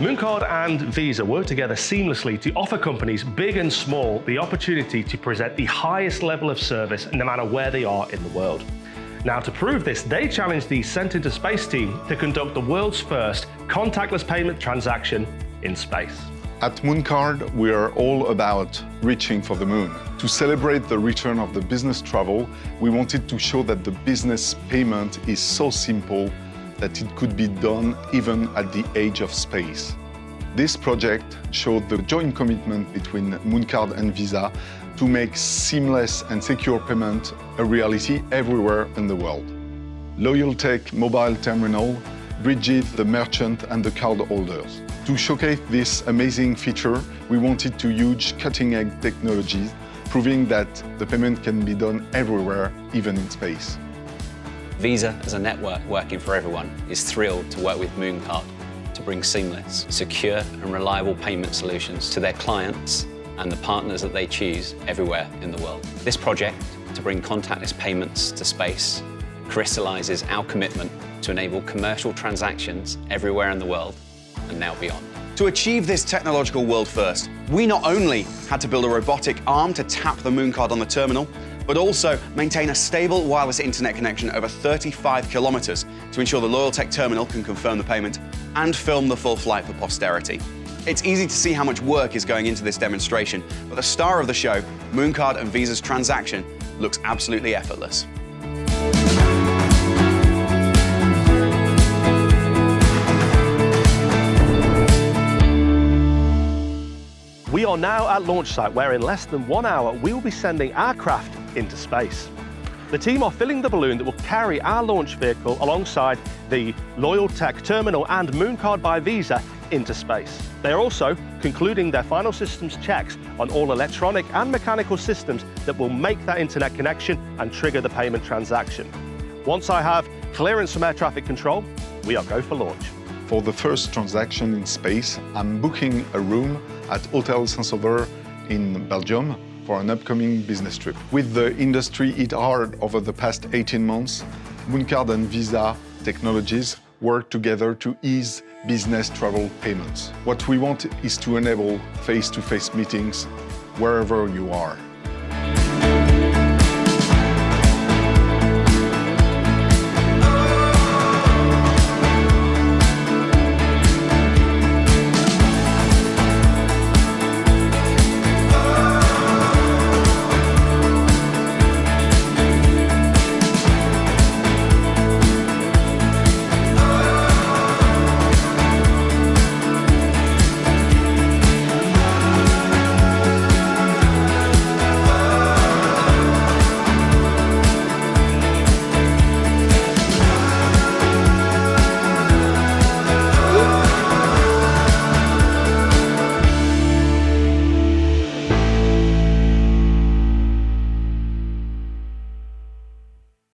Mooncard and Visa work together seamlessly to offer companies big and small the opportunity to present the highest level of service no matter where they are in the world. Now to prove this, they challenged the Sent into Space team to conduct the world's first contactless payment transaction in space. At Mooncard, we are all about reaching for the moon. To celebrate the return of the business travel, we wanted to show that the business payment is so simple that it could be done even at the age of space. This project showed the joint commitment between Mooncard and Visa to make seamless and secure payment a reality everywhere in the world. LoyalTech mobile terminal bridges the merchant and the card holders. To showcase this amazing feature, we wanted to use cutting-edge technologies, proving that the payment can be done everywhere, even in space. Visa, as a network working for everyone, is thrilled to work with Mooncard to bring seamless, secure and reliable payment solutions to their clients and the partners that they choose everywhere in the world. This project, to bring contactless payments to space, crystallizes our commitment to enable commercial transactions everywhere in the world and now beyond. To achieve this technological world first, we not only had to build a robotic arm to tap the Mooncard on the terminal, but also maintain a stable wireless internet connection over 35 kilometers to ensure the LoyalTech terminal can confirm the payment and film the full flight for posterity. It's easy to see how much work is going into this demonstration, but the star of the show, Mooncard and Visa's transaction, looks absolutely effortless. Are now at launch site where in less than one hour we will be sending our craft into space. The team are filling the balloon that will carry our launch vehicle alongside the Loyal Tech terminal and Mooncard by Visa into space. They are also concluding their final systems checks on all electronic and mechanical systems that will make that internet connection and trigger the payment transaction. Once I have clearance from air traffic control, we are go for launch. For the first transaction in space, I'm booking a room at Hotel Saint-Sauveur in Belgium for an upcoming business trip. With the industry hit hard over the past 18 months, Mooncard and Visa Technologies work together to ease business travel payments. What we want is to enable face-to-face -face meetings wherever you are.